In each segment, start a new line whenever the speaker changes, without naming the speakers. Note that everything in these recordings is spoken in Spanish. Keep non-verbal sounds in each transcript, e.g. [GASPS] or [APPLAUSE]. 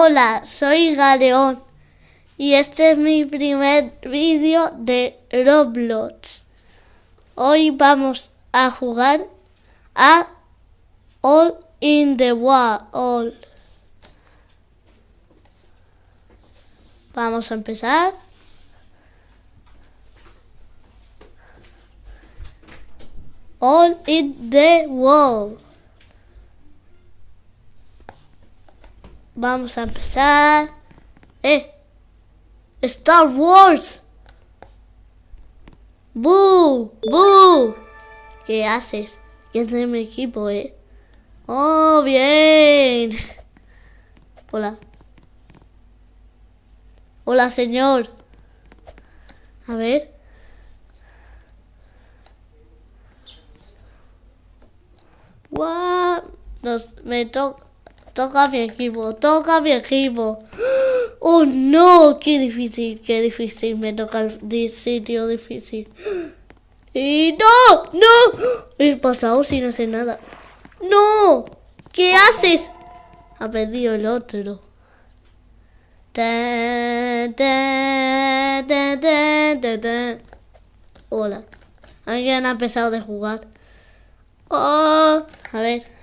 Hola, soy Galeón y este es mi primer vídeo de Roblox. Hoy vamos a jugar a All in the World. Vamos a empezar. All in the World. Vamos a empezar. ¡Eh! ¡Star Wars! ¡Boo! ¡Boo! ¿Qué haces? ¿Qué es de mi equipo, eh? ¡Oh, bien! Hola. Hola, señor. A ver. ¡Guau! Nos, me toca mi equipo, toca mi equipo. [GASPS] Oh no, qué difícil, qué difícil, me toca el sitio difícil. [GASPS] Y no, no, he pasado sin hacer nada. No, ¿qué haces? Ha perdido el otro. Hola, alguien ha empezado de jugar. Oh, a ver.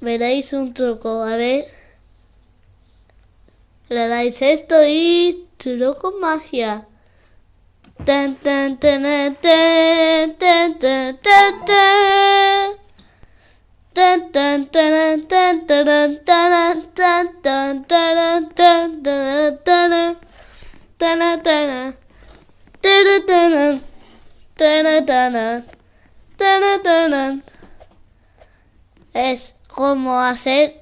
Veréis un truco. A ver. Le dais esto y truco magia. Tan tan tan tan tan tan cómo hacer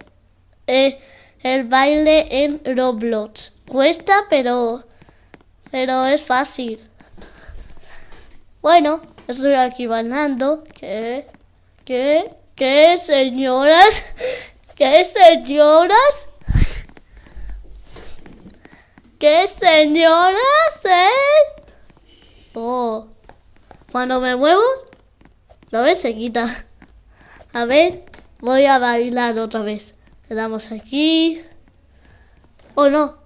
eh, el baile en Roblox. Cuesta, pero, pero es fácil. Bueno, estoy aquí bailando. ¿Qué? ¿Qué? ¿Qué, señoras? [LAUGHS] ¿Qué, señoras? [LAUGHS] ¿Qué, señoras? ¿Eh? Oh. Cuando me muevo, lo ves, se quita. A ver. Voy a bailar otra vez. Le damos aquí. Oh, no.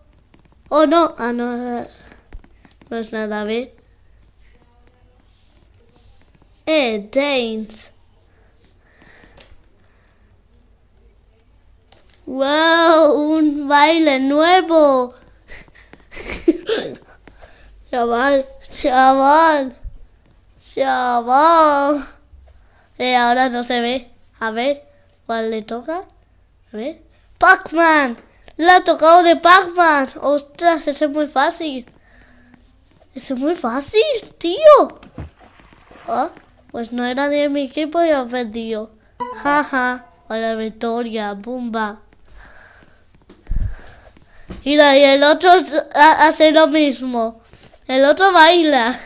Oh, no. Ah, no. No es nada, a ver. Eh, dance. ¡Wow! Un baile nuevo. [LAUGHS] chaval, chaval, chaval. Eh, ahora no se ve. A ver. ¿Cuál le toca? A ver. ¡Pac-Man! ¡Le ha tocado de Pac-Man! ¡Ostras! Ese es muy fácil. Ese es muy fácil, tío. Ah, pues no era de mi equipo y ha perdido. Jaja. A la victoria. Bumba. Mira, y el otro hace lo mismo. El otro baila.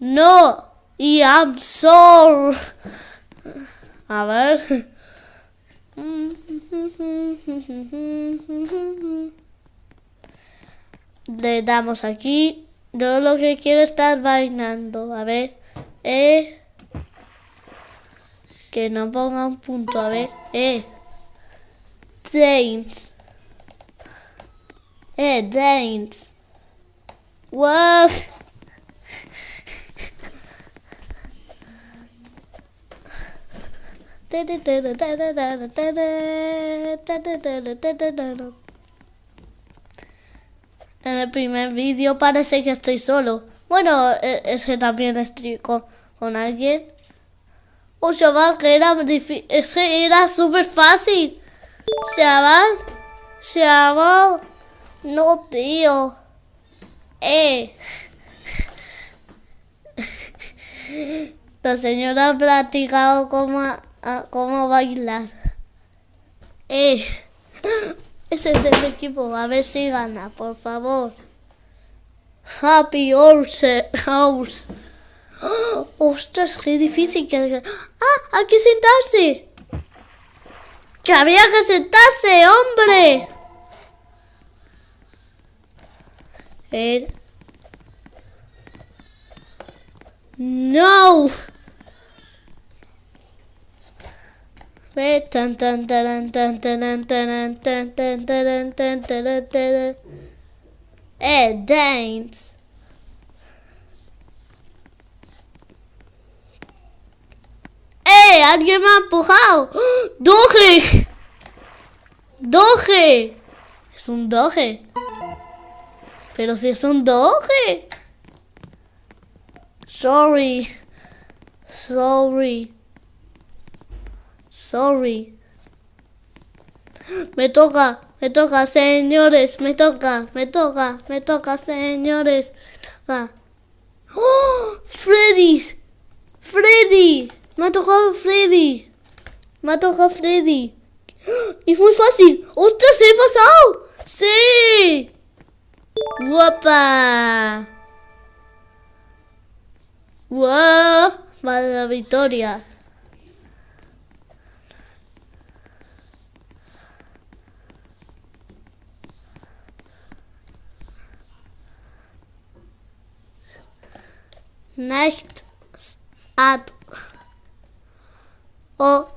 No. Y I'm sorry. A ver. Le damos aquí. Yo lo que quiero es estar bailando. A ver. Eh. Que no ponga un punto. A ver. Eh. James. Eh, James. Wow. En el primer vídeo parece que estoy solo. Bueno, e, es que también estoy con, alguien. Oh, chaval, que era difícil. Es que era súper fácil. Chaval. Chaval. No, tío. Eh. [LAUGHS] La señora ha practicado como a cómo bailar. Eh, [GASPS] ese es del equipo, a ver si gana, por favor. Happy Horse House. [GASPS] ostras, qué difícil que... ¡Ah! ¡Hay que sentarse! ¡Que había que sentarse, hombre! ver. No. Ve, tan, tan, tan, tan, tan, taran, tan, taran, taran. Eh, dance. ¡Eh! ¡Alguien me ha empujado! [GASPS] ¡Doge! ¡Doge! Es un doge. Pero si es un doge. Sorry. Sorry. Sorry. Me toca, me toca, señores, me toca, me toca, me toca, señores. Ah. ¡Oh! ¡Freddy's! ¡Freddy! Me ha tocado Freddy. Me ha tocado Freddy. ¡Oh! Es muy fácil. ¡Ostras, he pasado! ¡Sí! ¡Guapa! ¡Wow! Vale, la victoria. Night at o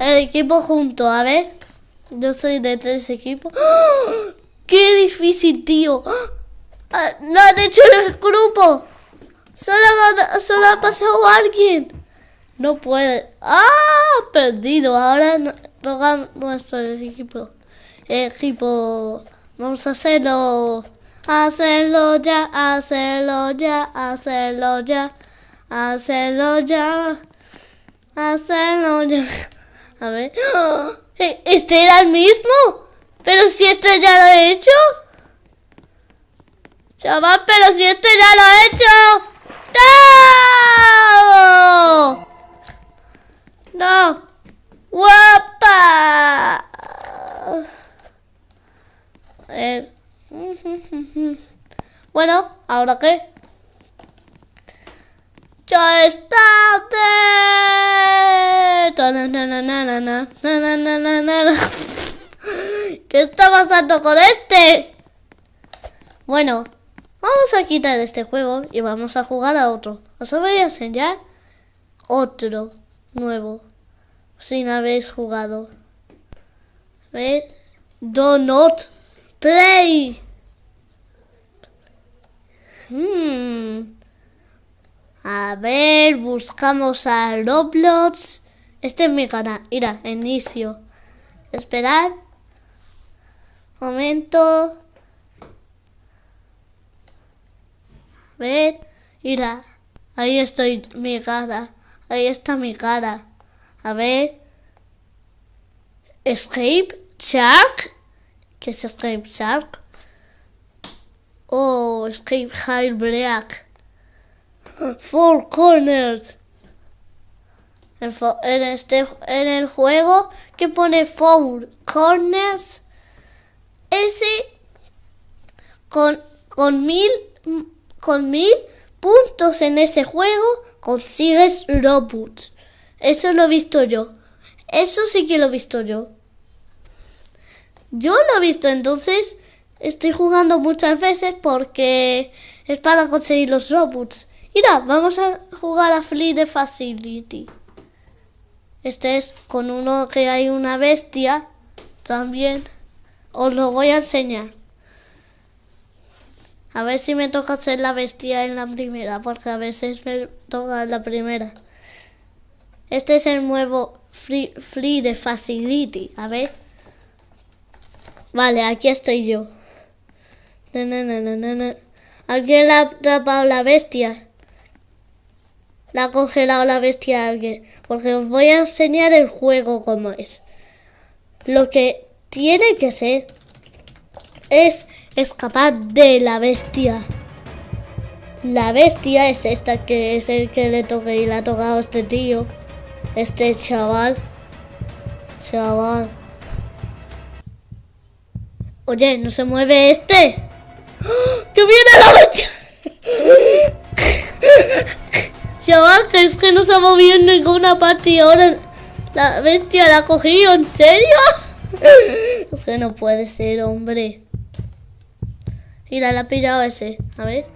el equipo junto, a ver. Yo soy de tres equipos. ¡Oh! ¡Qué difícil, tío! ¡Oh! Ah, ¡No han hecho el grupo! Solo, ha- pasado alguien. No puede. ¡Ah! Perdido. Ahora no- toca nuestro equipo. Equipo. Vamos a hacerlo. Hacerlo ya, hacerlo ya, hacerlo ya, hacerlo ya, hacerlo ya. A ver. [GASPS] ¿E- ¿Este era el mismo? Pero si este ya lo he hecho. Chaval, pero si este ya lo he hecho. ¡No! No. Guapa. A ver. Bueno, ¿ahora qué? Ya es tarde. Tananananana, nanananana. ¿Qué está pasando con este? Bueno, vamos a quitar este juego y vamos a jugar a otro. Os voy a enseñar otro nuevo, sin habéis jugado. A ver, do not play. Hmm. A ver, buscamos a Roblox. Este es mi canal. Mira, inicio. Esperar. Momento. A ver. Mira. Ahí estoy mi cara. Ahí está mi cara. A ver. Escape Shark. ¿Qué es Escape Shark? Oh, Escape High Black. Four Corners. En, este, en el juego que pone Four Corners, ese con, con mil con mil puntos en ese juego consigues Robux. Eso lo he visto yo. Eso sí que lo he visto yo. Yo lo he visto, entonces estoy jugando muchas veces porque es para conseguir los Robux. Mira, vamos a jugar a Free the Facility. Este es con uno que hay una bestia también. Os lo voy a enseñar. A ver si me toca hacer la bestia en la primera, porque a veces me toca la primera. Este es el nuevo Free, free the Facility. A ver. Vale, aquí estoy yo. Alguien le ha atrapado la bestia. La ha congelado la bestia a alguien. Porque os voy a enseñar el juego como es. Lo que tiene que ser es escapar de la bestia. La bestia es esta que es el que le toca y le ha tocado este tío. Este chaval. Chaval. Oye, ¿no se mueve este? ¡Que viene la bestia! Chaval, que es que no se ha movido en ninguna parte y ahora la bestia la ha cogido, ¿en serio? Es que no puede ser, hombre. Mira, la ha pillado ese. A ver.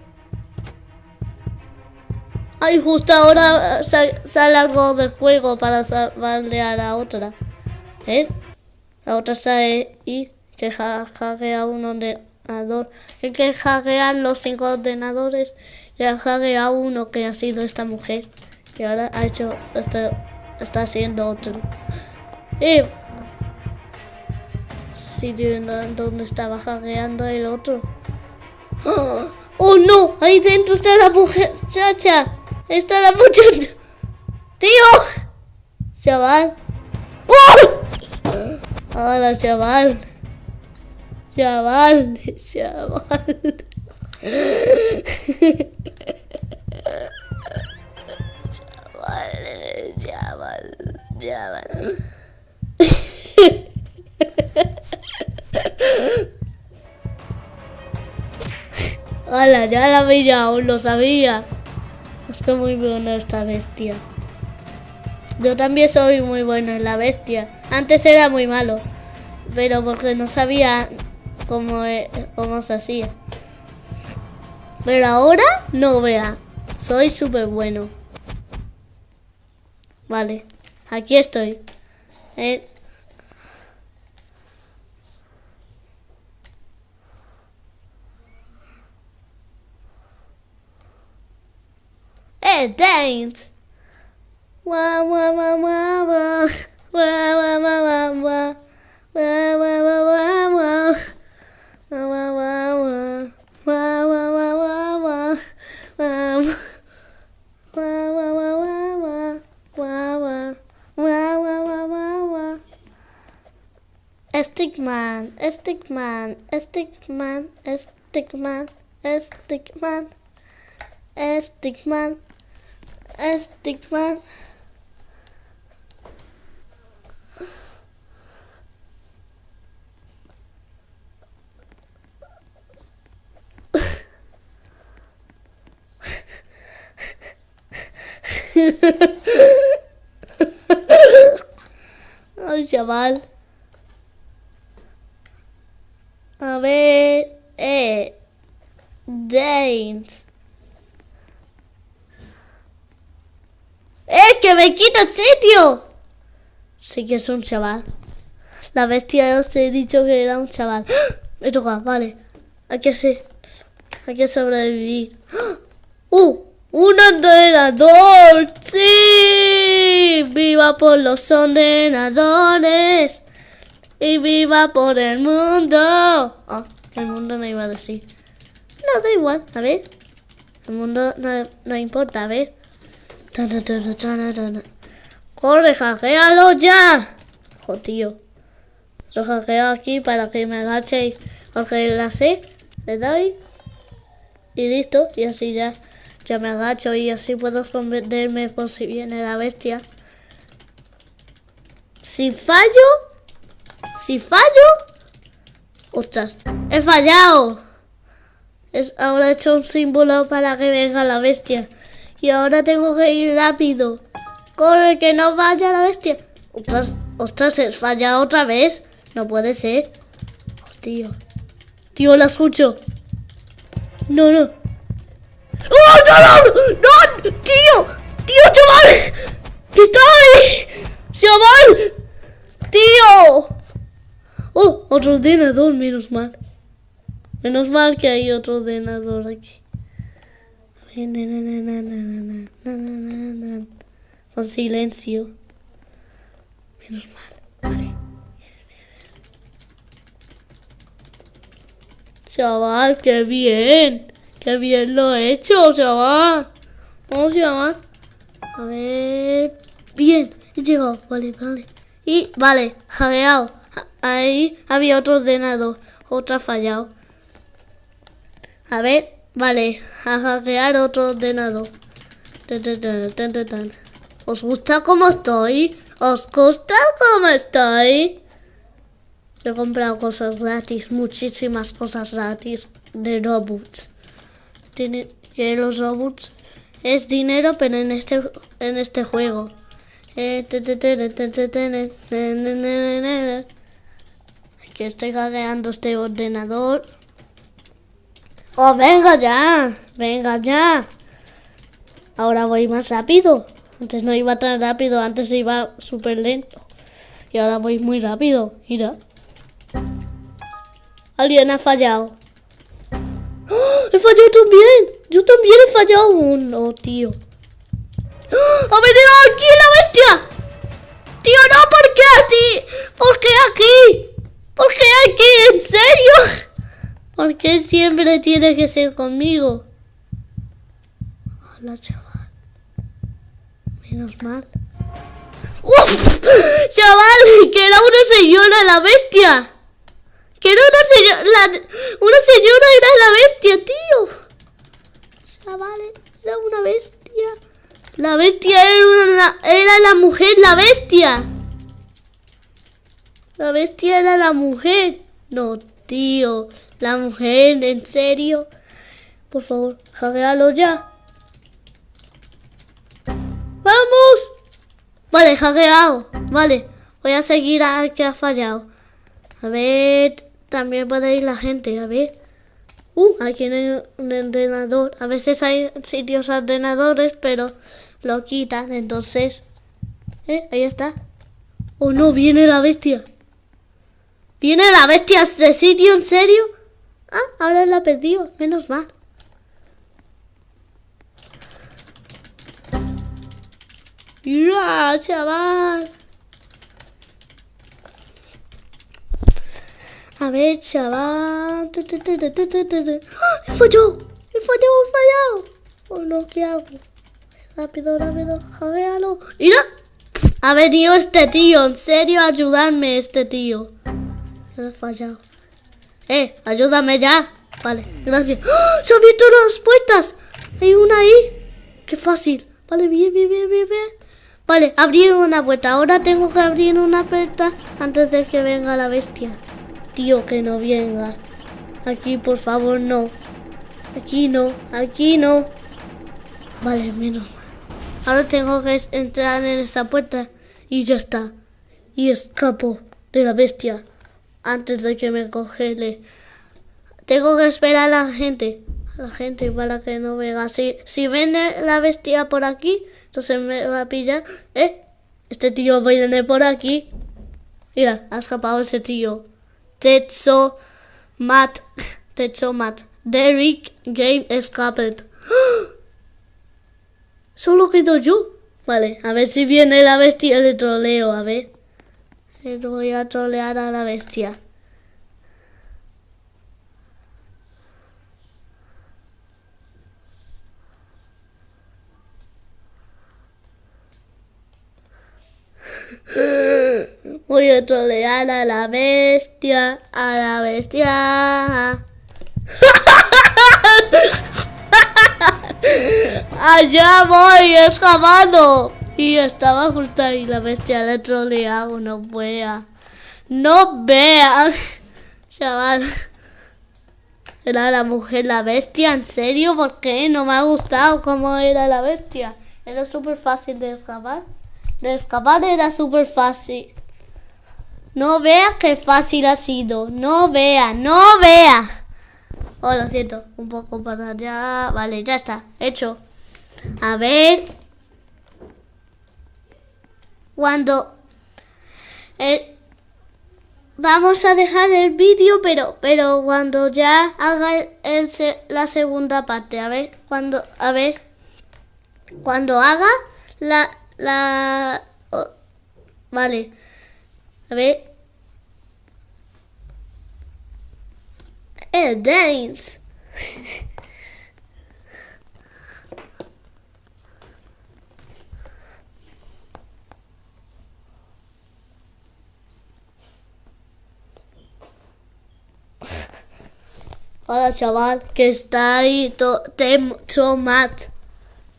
Ay, justo ahora sa- sale algo del juego para salvarle a la otra. ¿Eh? La otra está ahí que hackea un ordenador. Que hackean los cinco ordenadores y hackea uno que ha sido esta mujer. Y ahora ha hecho, está, está haciendo otro. Y sitio donde estaba hackeando el otro. [GASPS] ¡Oh, no! Ahí dentro está la muchacha. Está la muchacha. ¡Tío! Chaval. ¡Oh! Hola, chaval. Chaval, chaval. chaval, chaval, chaval. Hola, ya la veía, aún lo sabía. Es que muy buena esta bestia. Yo también soy muy bueno en la bestia. Antes era muy malo, pero porque no sabía cómo, e, cómo se hacía. Pero ahora no vea. Soy súper bueno. Vale, aquí estoy. Eh. eh Thanks! Wa, wa, wa, wa! ¡Wa, wa, wa, wa, wa! ¡Wa, wa! Stickman, Stickman, Stickman, Stickman, Stickman, Stickman, Stickman. Ay, [LAUGHS] oh, chaval. Ver, eh, James. ¡Eh, que me quita el sitio! Sí que es un chaval. La bestia os he dicho que era un chaval. ¡Ah! Me toca, vale. Hay que hacer. Hay que sobrevivir. ¡Ah! ¡Uh! ¡Un ordenador! ¡Sí! ¡Viva por los ordenadores! ¡Y viva por el mundo! Oh, el mundo no iba a decir. No, da igual, a ver. El mundo no, no importa, a ver. ¡Corre, hackealo ya! ¡Jo, tío! Lo hackeo aquí para que me agache y coge la C, le doy y listo, y así ya ya me agacho y así puedo convertirme por si viene la bestia. Si fallo, si fallo, ostras, he fallado. Es, ahora he hecho un símbolo para que venga la bestia. Y ahora tengo que ir rápido. Corre, que no vaya la bestia. Ostras, ostras, he fallado otra vez. No puede ser. Oh, tío. Tío, la escucho. No, no. ¡Oh, no, no! ¡No! ¡Tío! ¡Tío, chaval! ¡Que está ahí! ¡Chaval! ¡Tío! Oh, otro ordenador, menos mal. Menos mal que hay otro ordenador aquí. Con silencio. Menos mal. Vale. Chaval, qué bien. Qué bien lo he hecho, chaval. ¿Cómo se llama? A ver. Bien, he llegado. Vale, vale. Y, vale, hackeado. Ahí había otro ordenador. Otro ha fallado. A ver, vale. A hackear otro ordenador. ¿Os gusta cómo estoy? ¿Os gusta cómo estoy? He comprado cosas gratis, muchísimas cosas gratis de robots que los robots es dinero, pero en este en este juego. Que estoy hackeando este ordenador. Oh, venga ya, venga ya. Ahora voy más rápido. Antes no iba tan rápido, antes iba súper lento. Y ahora voy muy rápido. Mira. Alguien ha fallado. ¡Oh! ¡He fallado también! Yo también he fallado. uno, tío. ¡Oh! ¡Ha venido aquí la bestia! ¡Tío, no! ¿Por qué aquí? ¿Por qué aquí? ¿Por qué aquí? ¿En serio? ¿Por qué siempre tiene que ser conmigo? Hola, chaval. Menos mal. ¡Uf! ¡Chaval! ¡Que era una señora la bestia! ¡Que era una señora! ¡Una señora era la bestia, tío! Chaval, era una bestia. La bestia era, una, era la mujer, la bestia. La bestia era la mujer. No, tío. La mujer, ¿en serio? Por favor, hackealo ya. ¡Vamos! Vale, hackeado. Vale, voy a seguir al que ha fallado. A ver, también puede ir la gente, a ver. Uh, aquí hay un ordenador. A veces hay sitios ordenadores, pero lo quitan, entonces... ¿Eh? Ahí está. Oh no, viene la bestia. ¿Viene la bestia de sitio, en serio? Ah, ahora la perdido, menos mal. ¡Mira, chaval! A ver, chaval. ¡Ah! ¡He fallado! ¡He fallado! ¡He fallado! Oh no, ¿qué hago? Rápido, rápido, jaguealo. ¡Mira! Ha venido este tío, en serio, ayudarme este tío. He fallado. ¡Eh! ¡Ayúdame ya! Vale, gracias. ¡Oh! ¡Se han abierto las puertas! Hay una ahí. ¡Qué fácil! Vale, bien, bien, bien, bien, bien. Vale, abrir una puerta. Ahora tengo que abrir una puerta antes de que venga la bestia. Tío, que no venga. Aquí, por favor, no. Aquí no, aquí no. Vale, menos mal. Ahora tengo que entrar en esa puerta y ya está. Y escapo de la bestia antes de que me congele. Tengo que esperar a la gente, a la gente para que no venga. Si, si viene la bestia por aquí, entonces me va a pillar. ¿Eh? Este tío viene por aquí. Mira, ha escapado ese tío. Tetso Matt. [LAUGHS] Tetso Matt. Derek Game Escaped. [GASPS] Solo quedo yo. Vale, a ver si viene la bestia de troleo, a ver. Voy a trolear a la bestia. [LAUGHS] Voy a trolear a la bestia, a la bestia. [LAUGHS] Allá voy, escapando. Y estaba justo ahí la bestia le troleado, no vea. No [LAUGHS] vea. Chaval. Era la mujer la bestia, ¿en serio? ¿Por qué? No me ha gustado cómo era la bestia. Era súper fácil de escapar. De escapar era súper fácil. No vea qué fácil ha sido. No vea, no vea. Oh, lo siento. Un poco para allá. Vale, ya está. Hecho. A ver cuando eh, vamos a dejar el vídeo, pero pero cuando ya haga el, la segunda parte, a ver, cuando a ver cuando haga la la vale. A ver. El dance. [LAUGHS] Hola chaval, que está ahí Techomat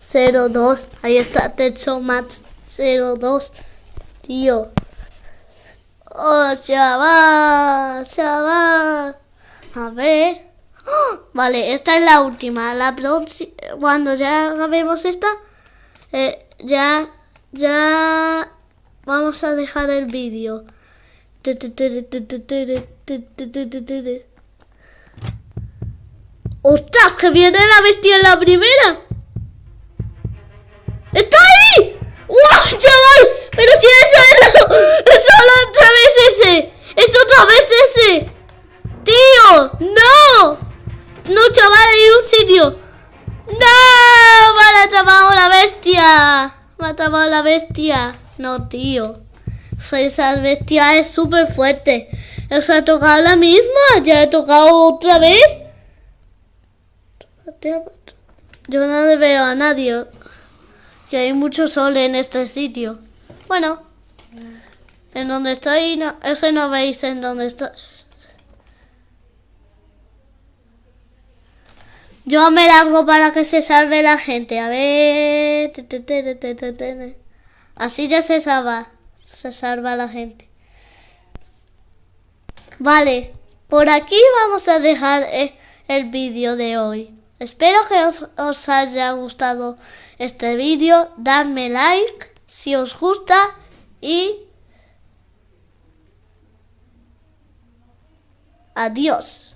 02. Ahí está Techomat 02. Tío. Oh, chaval, chaval. A ver. ¡Oh! Vale, esta es la última. La cuando ya acabemos esta, eh, ya, ya vamos a dejar el vídeo. ¡Ostras! ¡Que viene la bestia en la primera! ¡Está ahí! ¡Wow, chaval! Pero si eso es, solo ese! ¡Tío! ¡No! ¡No, chaval! ¡Hay un sitio! ¡No! ¡Me ha atrapado la bestia! ¡Me ha atrapado la bestia! No, tío. Esa bestia es súper fuerte. ¿Os ha tocado la misma? ¿Ya he tocado otra vez? Yo no le veo a nadie. Que hay mucho sol en este sitio. Bueno. En donde estoy, no, eso no veis en donde estoy. Yo me largo para que se salve la gente. A ver. Así ya se salva. Se salva la gente. Vale. Por aquí vamos a dejar eh, el vídeo de hoy. Espero que os, haya gustado este vídeo. Dadme like si os gusta y Adiós.